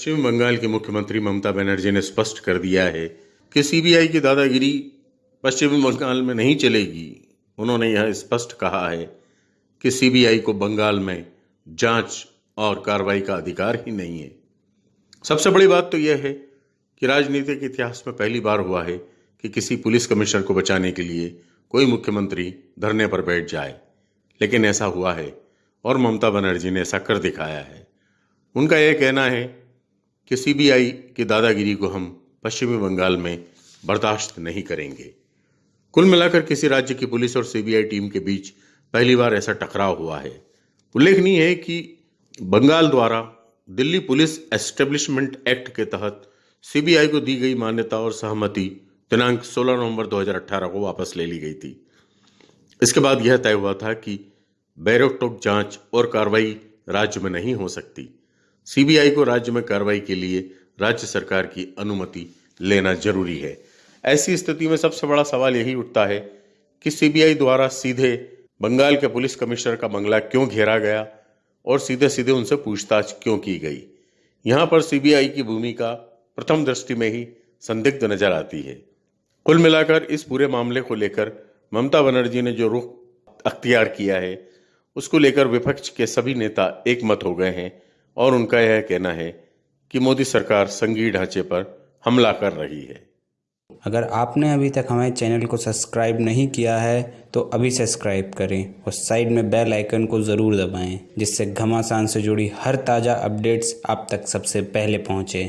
पश्चिम बंगाल की मुख्यमंत्री ममता बनर्जी ने स्पष्ट कर दिया है कि सीबीआई की दादागिरी पश्चिम बंगाल में नहीं चलेगी। उन्होंने यह स्पष्ट कहा है कि सीबीआई को बंगाल में जाँच और कार्रवाई का अधिकार ही नहीं है। सबसे बड़ी बात तो यह है कि राजनीतिक इतिहास में पहली बार हुआ है कि किसी पुलिस कमिश्नर को बचाने के लिए कोई मुख्यमंत्री धरने पर बैठ जाए। लेकिन ऐसा हुआ है और ममता बनर्जी ने ऐसा कर दिखाया है। उनका यह कहना है कि सीबीआई की दादागिरी को हम पश्चिमी बंगाल में बर्दाश्त नहीं करेंगे। कुल मिलाकर किसी राज्य की पुलिस और सीबीआई टीम के बीच पहली बार ऐसा टकराव हुआ है। उल्लेखनीय है कि बंगाल द्वारा दिल्ली पुलिस एस्टेब्लिशमेंट एक्ट के तहत सीबीआई को दी गई मान्यता और सहमति दिनांक 16 नवंबर 2018 को वापस ले ली गई थी। इसके बाद यह तय हुआ था कि बैरोटोक जाँच और कार्रवाई राज्य में नहीं हो सकती। सीबीआई को राज्य में कार्रवाई के लिए राज्य सरकार की अनुमति लेना ज़रूरी है। ऐसी स्थिति में सबसे बड़ा सवाल यही उठता है कि सीबीआई द्वारा सीधे बंगाल के पुलिस कमिश्नर का बंगला क्यों घेरा गया और सीधे सीधे उनसे पूछताछ क्यों की गई? यहाँ पर सीबीआई की भूमिका प्रथम दृष्टि में ही संदिग्ध नज़र आती है। कुल मिलाकर इस पूरे मामले को लेकर ममता बनर्जी ने जो रुख अख्तियार किया है, उसको लेकर विपक्ष के सभी नेता एक मत हो गए हैं। और उनका यह कहना है कि मोदी सरकार संघीय ढांचे पर हमला कर रही है। अगर आपने अभी तक हमारे चैनल को सब्सक्राइब नहीं किया है तो अभी सब्सक्राइब करें और साइड में बेल आइकन को ज़रूर दबाएँ, जिससे घमासान से जुड़ी हर ताज़ा अपडेट्स आप तक सबसे पहले पहुँचे।